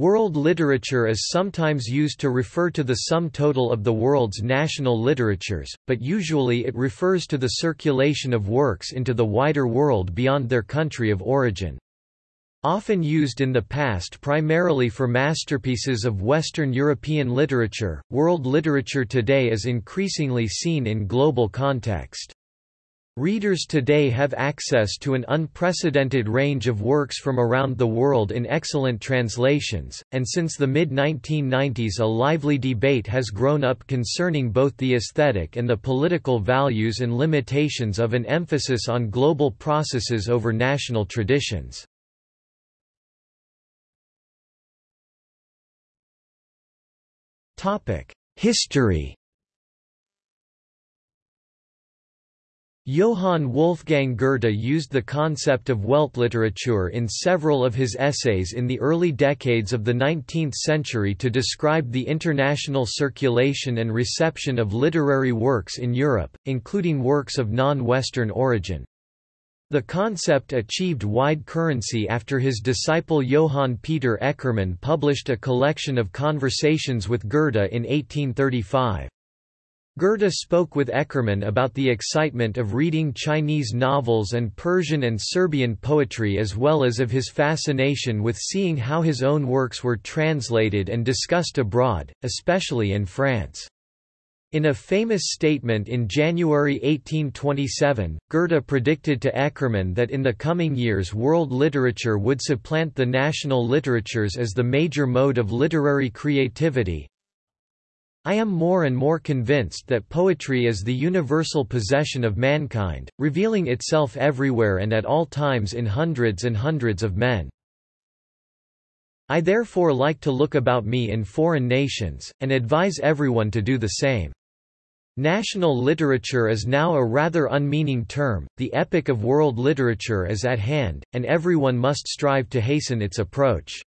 World literature is sometimes used to refer to the sum total of the world's national literatures, but usually it refers to the circulation of works into the wider world beyond their country of origin. Often used in the past primarily for masterpieces of Western European literature, world literature today is increasingly seen in global context. Readers today have access to an unprecedented range of works from around the world in excellent translations, and since the mid-1990s a lively debate has grown up concerning both the aesthetic and the political values and limitations of an emphasis on global processes over national traditions. History Johann Wolfgang Goethe used the concept of Weltliteratur in several of his essays in the early decades of the 19th century to describe the international circulation and reception of literary works in Europe, including works of non-Western origin. The concept achieved wide currency after his disciple Johann Peter Eckermann published a collection of conversations with Goethe in 1835. Goethe spoke with Eckermann about the excitement of reading Chinese novels and Persian and Serbian poetry as well as of his fascination with seeing how his own works were translated and discussed abroad, especially in France. In a famous statement in January 1827, Goethe predicted to Eckermann that in the coming years world literature would supplant the national literatures as the major mode of literary creativity, I am more and more convinced that poetry is the universal possession of mankind, revealing itself everywhere and at all times in hundreds and hundreds of men. I therefore like to look about me in foreign nations, and advise everyone to do the same. National literature is now a rather unmeaning term, the epic of world literature is at hand, and everyone must strive to hasten its approach.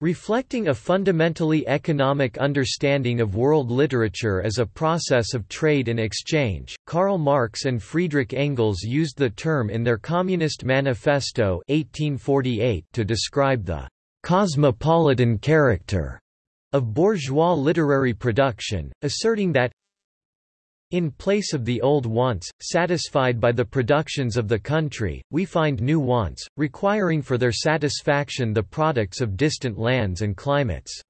Reflecting a fundamentally economic understanding of world literature as a process of trade and exchange, Karl Marx and Friedrich Engels used the term in their Communist Manifesto 1848 to describe the cosmopolitan character of bourgeois literary production, asserting that in place of the old wants, satisfied by the productions of the country, we find new wants, requiring for their satisfaction the products of distant lands and climates.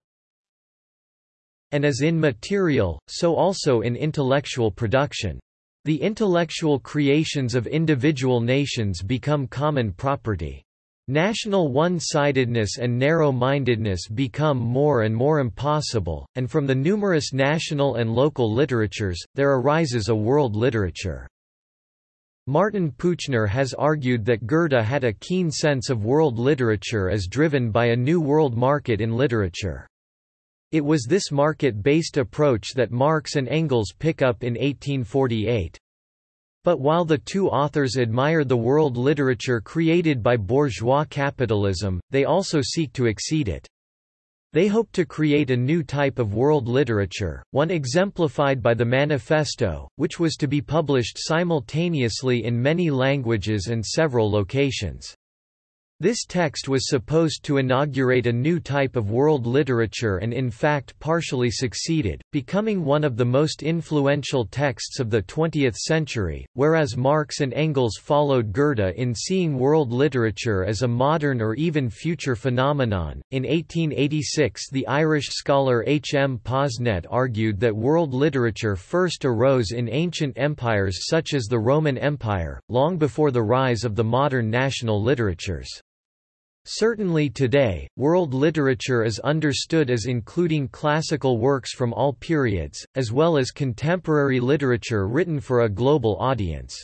And as in material, so also in intellectual production. The intellectual creations of individual nations become common property. National one-sidedness and narrow-mindedness become more and more impossible, and from the numerous national and local literatures, there arises a world literature. Martin Puchner has argued that Goethe had a keen sense of world literature as driven by a new world market in literature. It was this market-based approach that Marx and Engels pick up in 1848. But while the two authors admire the world literature created by bourgeois capitalism, they also seek to exceed it. They hope to create a new type of world literature, one exemplified by the Manifesto, which was to be published simultaneously in many languages and several locations. This text was supposed to inaugurate a new type of world literature and in fact partially succeeded, becoming one of the most influential texts of the 20th century, whereas Marx and Engels followed Goethe in seeing world literature as a modern or even future phenomenon. In 1886, the Irish scholar H. M. Posnett argued that world literature first arose in ancient empires such as the Roman Empire, long before the rise of the modern national literatures. Certainly today, world literature is understood as including classical works from all periods, as well as contemporary literature written for a global audience.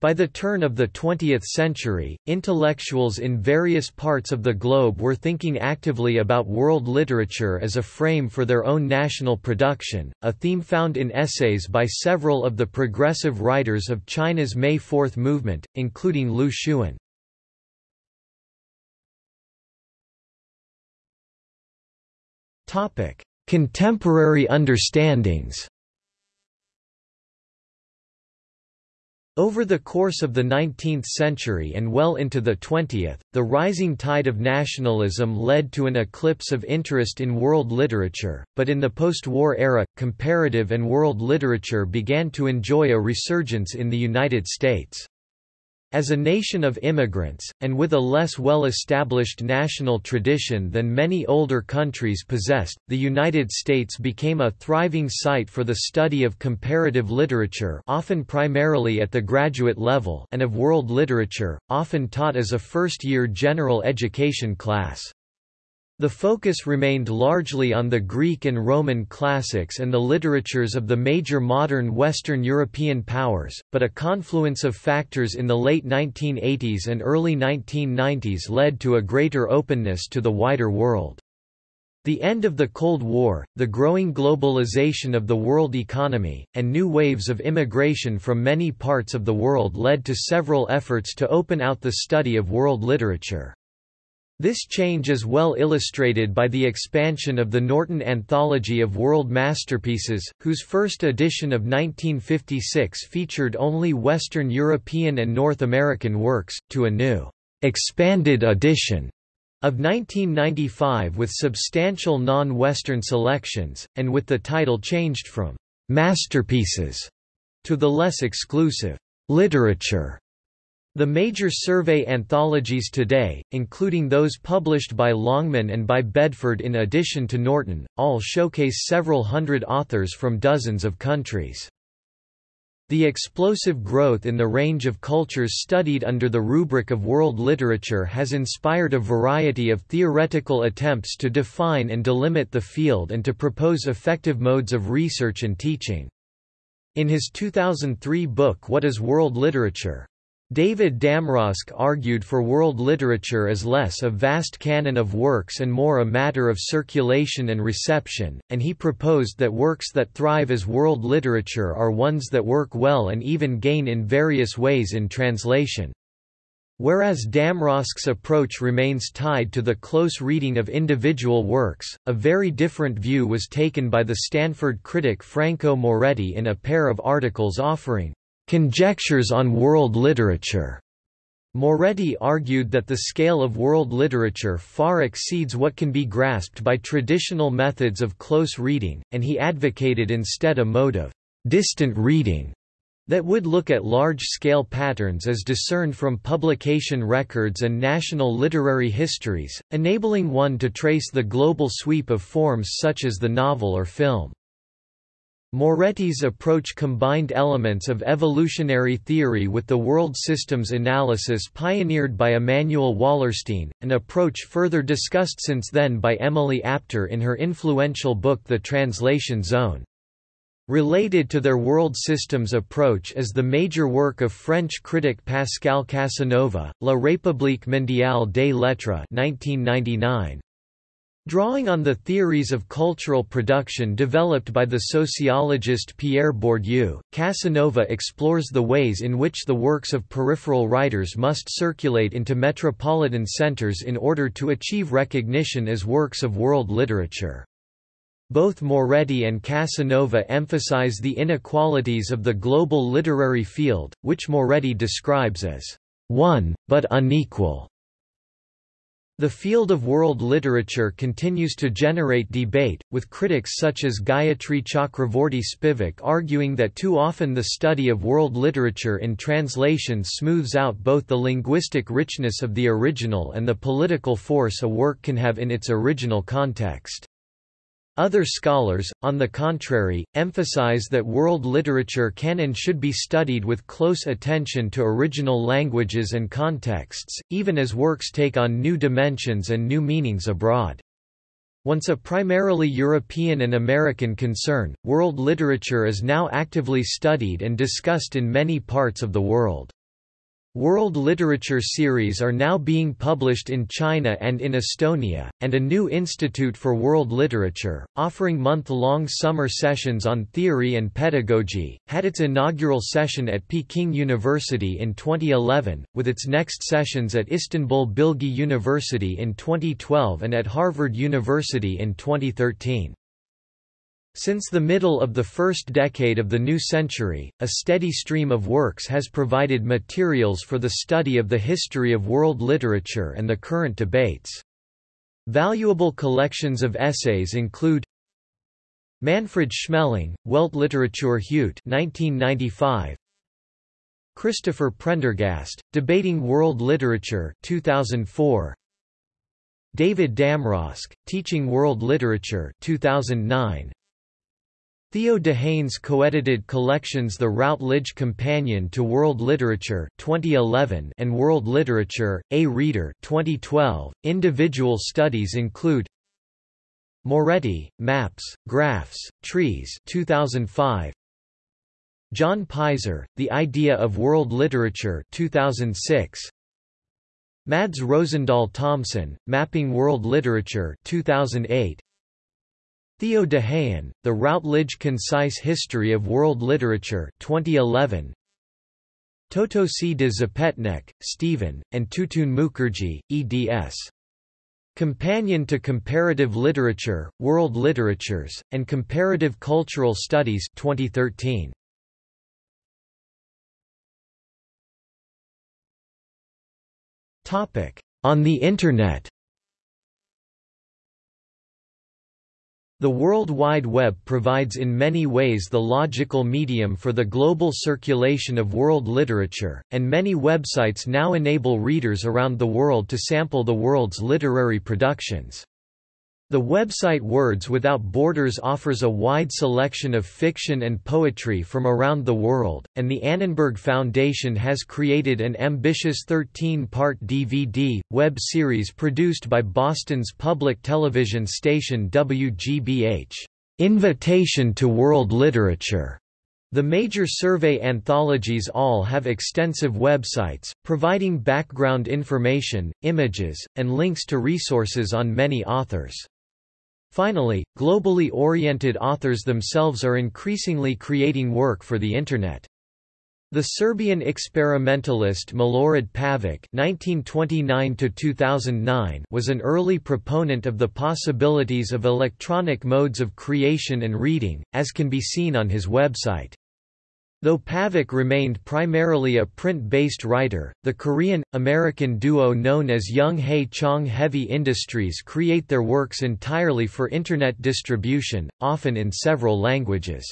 By the turn of the 20th century, intellectuals in various parts of the globe were thinking actively about world literature as a frame for their own national production, a theme found in essays by several of the progressive writers of China's May Fourth movement, including Lu Xun. Contemporary understandings Over the course of the 19th century and well into the 20th, the rising tide of nationalism led to an eclipse of interest in world literature, but in the post-war era, comparative and world literature began to enjoy a resurgence in the United States. As a nation of immigrants, and with a less well-established national tradition than many older countries possessed, the United States became a thriving site for the study of comparative literature often primarily at the graduate level and of world literature, often taught as a first-year general education class. The focus remained largely on the Greek and Roman classics and the literatures of the major modern Western European powers, but a confluence of factors in the late 1980s and early 1990s led to a greater openness to the wider world. The end of the Cold War, the growing globalization of the world economy, and new waves of immigration from many parts of the world led to several efforts to open out the study of world literature. This change is well illustrated by the expansion of the Norton Anthology of World Masterpieces, whose first edition of 1956 featured only Western European and North American works, to a new, expanded edition of 1995 with substantial non-Western selections, and with the title changed from «masterpieces» to the less exclusive «literature» The major survey anthologies today, including those published by Longman and by Bedford in addition to Norton, all showcase several hundred authors from dozens of countries. The explosive growth in the range of cultures studied under the rubric of world literature has inspired a variety of theoretical attempts to define and delimit the field and to propose effective modes of research and teaching. In his 2003 book What is World Literature? David Damrosch argued for world literature as less a vast canon of works and more a matter of circulation and reception, and he proposed that works that thrive as world literature are ones that work well and even gain in various ways in translation. Whereas Damrosch's approach remains tied to the close reading of individual works, a very different view was taken by the Stanford critic Franco Moretti in a pair of articles offering Conjectures on World Literature. Moretti argued that the scale of world literature far exceeds what can be grasped by traditional methods of close reading, and he advocated instead a mode of distant reading that would look at large-scale patterns as discerned from publication records and national literary histories, enabling one to trace the global sweep of forms such as the novel or film. Moretti's approach combined elements of evolutionary theory with the world systems analysis pioneered by Immanuel Wallerstein, an approach further discussed since then by Emily Apter in her influential book The Translation Zone. Related to their world systems approach is the major work of French critic Pascale Casanova, La République mondiale des lettres 1999. Drawing on the theories of cultural production developed by the sociologist Pierre Bourdieu, Casanova explores the ways in which the works of peripheral writers must circulate into metropolitan centers in order to achieve recognition as works of world literature. Both Moretti and Casanova emphasize the inequalities of the global literary field, which Moretti describes as one, but unequal. The field of world literature continues to generate debate, with critics such as Gayatri Chakravorty Spivak arguing that too often the study of world literature in translation smooths out both the linguistic richness of the original and the political force a work can have in its original context. Other scholars, on the contrary, emphasize that world literature can and should be studied with close attention to original languages and contexts, even as works take on new dimensions and new meanings abroad. Once a primarily European and American concern, world literature is now actively studied and discussed in many parts of the world. World literature series are now being published in China and in Estonia, and a new Institute for World Literature, offering month-long summer sessions on theory and pedagogy, had its inaugural session at Peking University in 2011, with its next sessions at Istanbul Bilgi University in 2012 and at Harvard University in 2013. Since the middle of the first decade of the new century, a steady stream of works has provided materials for the study of the history of world literature and the current debates. Valuable collections of essays include Manfred Schmeling, Weltliteratur heute 1995, Christopher Prendergast, Debating World Literature 2004, David Damrosch, Teaching World Literature 2009, Theo de co-edited collections The Routledge Companion to World Literature 2011 and World Literature, A Reader 2012. Individual studies include Moretti, Maps, Graphs, Trees 2005, John Pizer, The Idea of World Literature 2006, Mads Rosendahl Thomsen, Mapping World Literature 2008, Theo de Haen, The Routledge Concise History of World Literature 2011. Tötösy de Zepetnek, Stephen, and Tutun Mukherjee, eds. Companion to Comparative Literature, World Literatures, and Comparative Cultural Studies 2013. On the Internet The World Wide Web provides in many ways the logical medium for the global circulation of world literature, and many websites now enable readers around the world to sample the world's literary productions. The website Words Without Borders offers a wide selection of fiction and poetry from around the world, and the Annenberg Foundation has created an ambitious 13-part DVD, web series produced by Boston's public television station WGBH, "'Invitation to World Literature' The major survey anthologies all have extensive websites, providing background information, images, and links to resources on many authors. Finally, globally oriented authors themselves are increasingly creating work for the Internet. The Serbian experimentalist Milorad Pavic (1929–2009) was an early proponent of the possibilities of electronic modes of creation and reading, as can be seen on his website. Though Pavic remained primarily a print-based writer, the Korean-American duo known as Young Hae Chang Heavy Industries create their works entirely for Internet distribution, often in several languages.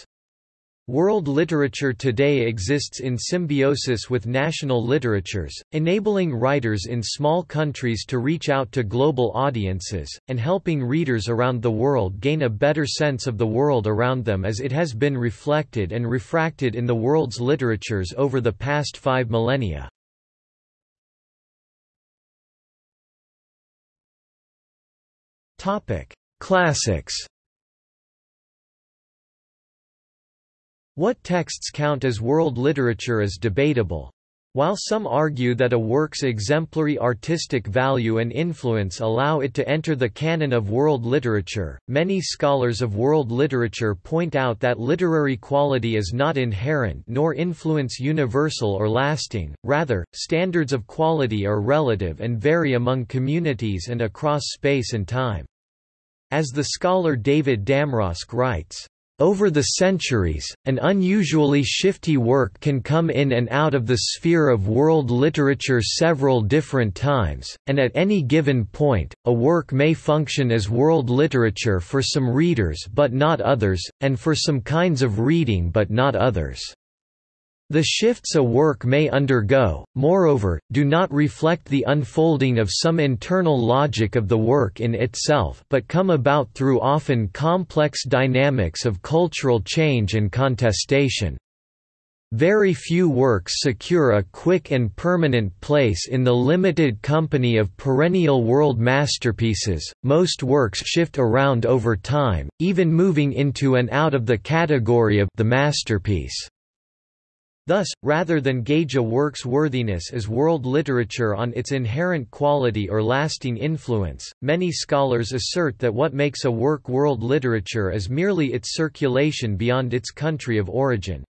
World literature today exists in symbiosis with national literatures, enabling writers in small countries to reach out to global audiences, and helping readers around the world gain a better sense of the world around them as it has been reflected and refracted in the world's literatures over the past five millennia. Classics What texts count as world literature is debatable. While some argue that a work's exemplary artistic value and influence allow it to enter the canon of world literature, many scholars of world literature point out that literary quality is not inherent nor influence universal or lasting, rather, standards of quality are relative and vary among communities and across space and time. As the scholar David Damrosch writes, over the centuries, an unusually shifty work can come in and out of the sphere of world literature several different times, and at any given point, a work may function as world literature for some readers but not others, and for some kinds of reading but not others. The shifts a work may undergo, moreover, do not reflect the unfolding of some internal logic of the work in itself but come about through often complex dynamics of cultural change and contestation. Very few works secure a quick and permanent place in the limited company of perennial world masterpieces, most works shift around over time, even moving into and out of the category of the masterpiece. Thus, rather than gauge a work's worthiness as world literature on its inherent quality or lasting influence, many scholars assert that what makes a work world literature is merely its circulation beyond its country of origin.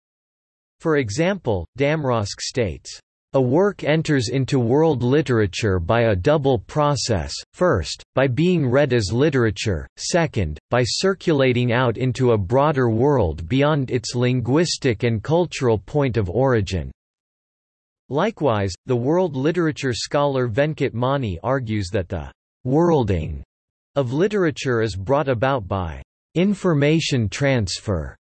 For example, Damrosch states, A work enters into world literature by a double process, first, by being read as literature, second, by circulating out into a broader world beyond its linguistic and cultural point of origin. Likewise, the world literature scholar Venkat Mani argues that the «worlding» of literature is brought about by «information transfer»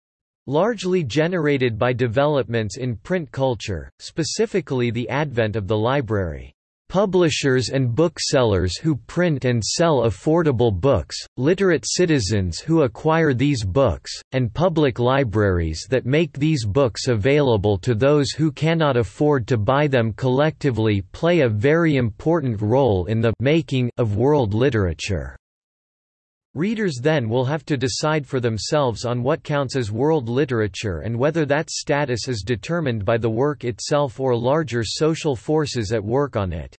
largely generated by developments in print culture, specifically the advent of the library. Publishers and booksellers who print and sell affordable books, literate citizens who acquire these books, and public libraries that make these books available to those who cannot afford to buy them collectively play a very important role in the making of world literature. Readers then will have to decide for themselves on what counts as world literature and whether that status is determined by the work itself or larger social forces at work on it.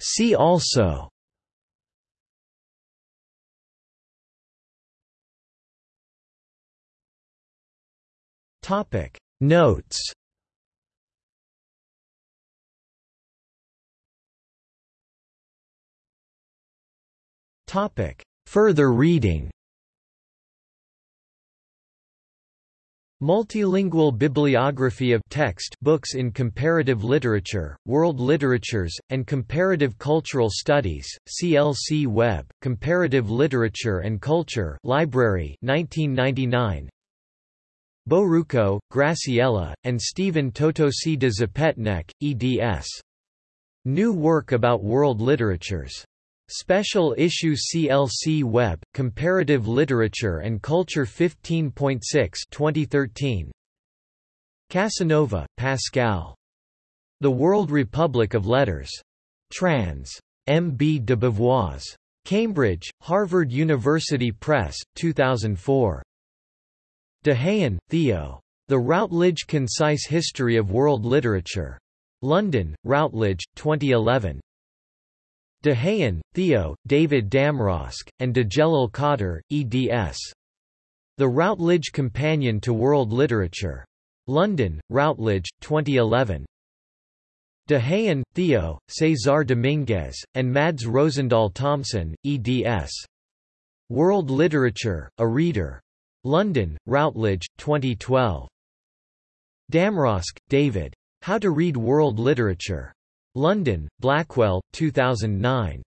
See also Notes Topic. Further reading Multilingual bibliography of text books in comparative literature, world literatures, and comparative cultural studies, CLC Web, Comparative Literature and Culture Library 1999. Boruco, Graciela, and Stephen Tötösy de Zepetnek, eds. New work about world literatures. Special Issue CLC Web, Comparative Literature and Culture 15.6 2013. Casanova, Pascale. The World Republic of Letters. Trans. M. B. de Beauvois. Cambridge, Harvard University Press, 2004. De Haen, Theo. The Routledge Concise History of World Literature. London, Routledge, 2011. De Haen, Theo, David Damrosch, and Djelal Kadir, eds. The Routledge Companion to World Literature. London, Routledge, 2011. De Haen, Theo, Cesar Dominguez, and Mads Rosendahl Thomsen, eds. World Literature, A Reader. London, Routledge, 2012. Damrosch, David. How to Read World Literature. London, Blackwell, 2009.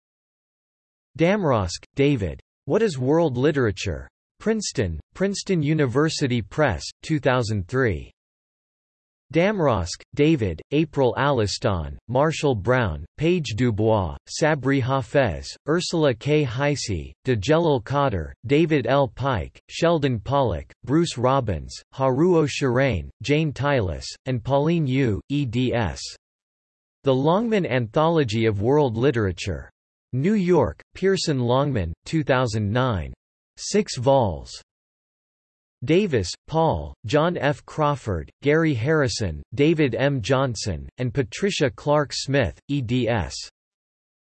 Damrosch, David. What is World Literature? Princeton, Princeton University Press, 2003. Damrosch, David, April Alliston, Marshall Brown, Paige Dubois, Sabri Hafez, Ursula K. Heise, Djelal Kadir, David L. Pike, Sheldon Pollock, Bruce Robbins, Haruo Shirane, Jane Tylus, and Pauline Yu, eds. The Longman Anthology of World Literature. New York, Pearson Longman, 2009. 6 vols. Davis, Paul, John F. Crawford, Gary Harrison, David M. Johnson, and Patricia Clark Smith, eds.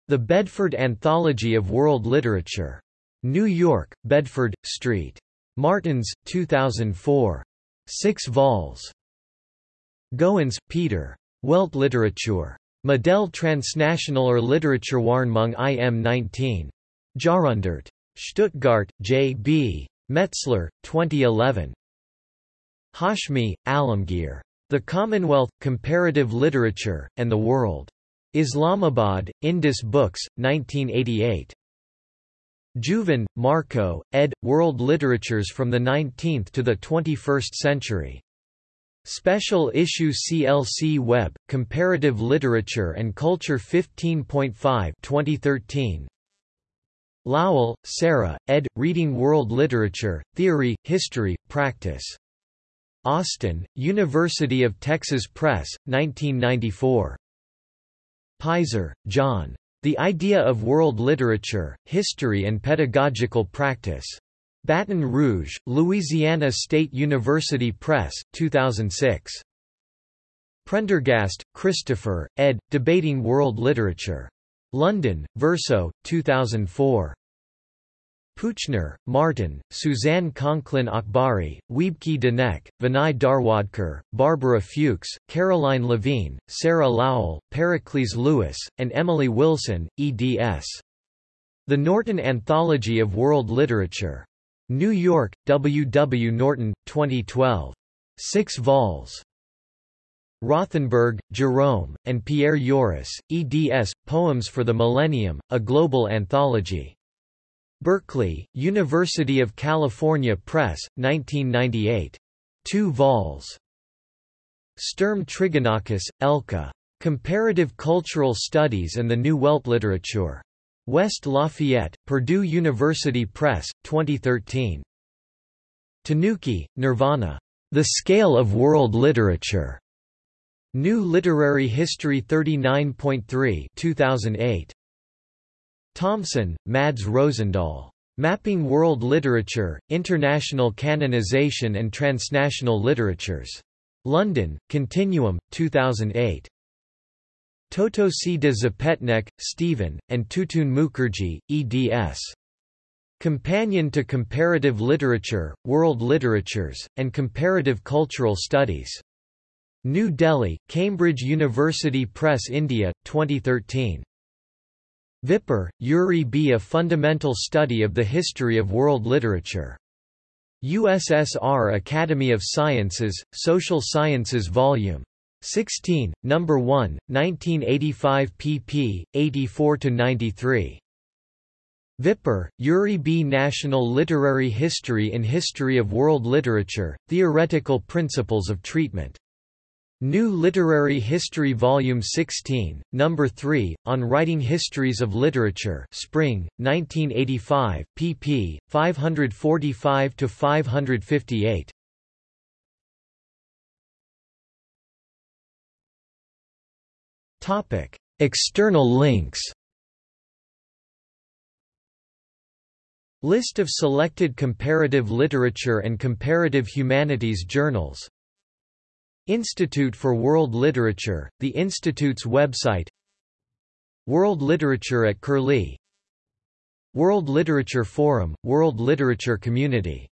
The Bedford Anthology of World Literature. New York, Bedford, Street. Martins, 2004. 6 vols. Goins, Peter. Welt Literatur. Modell transnationaler Literaturwarnung im 19. Jarundert. Stuttgart, J. B. Metzler, 2011. Hashmi, Alamgir. The Commonwealth, Comparative Literature, and the World. Islamabad, Indus Books, 1988. Juvan, Marco, ed. World Literatures from the 19th to the 21st Century. Special Issue CLC Web, Comparative Literature and Culture 15.5 2013. Lowell, Sarah, ed. Reading World Literature, Theory, History, Practice. Austin, University of Texas Press, 1994. Pizer, John. The Idea of World Literature, History and Pedagogical Practice. Baton Rouge, Louisiana State University Press, 2006. Prendergast, Christopher, ed., Debating World Literature. London, Verso, 2004. Puchner, Martin, Suzanne Conklin Akbari, Wiebke Denecke, Vinay Dharwadker, Barbara Fuchs, Caroline Levine, Sarah Lowell, Pericles Lewis, and Emily Wilson, eds. The Norton Anthology of World Literature. New York, W. W. Norton, 2012. 6 vols. Rothenberg, Jerome, and Pierre Joris, eds. Poems for the Millennium, a Global Anthology. Berkeley, University of California Press, 1998. 2 vols. Sturm Trigonakis, Elke. Comparative Cultural Studies and the New Welt Literature. West Lafayette, Purdue University Press, 2013. Tanoukhi, Nirvana. The Scale of World Literature. New Literary History 39.3 2008. Thomsen, Mads Rosendahl. Mapping World Literature, International Canonization and Transnational Literatures. London, Continuum, 2008. Tötösy de Zepetnek, Stephen, and Tutun Mukherjee, eds. Companion to Comparative Literature, World Literatures, and Comparative Cultural Studies. New Delhi, Cambridge University Press India, 2013. Vipper, Yuri B. A Fundamental Study of the History of World Literature. USSR Academy of Sciences, Social Sciences Vol. 16, No. 1, 1985 pp. 84–93. Vipper, Yuri B. National Literary History in History of World Literature, Theoretical Principles of Treatment. New Literary History Volume 16, Number 3, on Writing Histories of Literature Spring, 1985, pp. 545–558. External links List of selected comparative literature and comparative humanities journals Institute for World Literature, the Institute's website World Literature at Curlie World Literature Forum, World Literature Community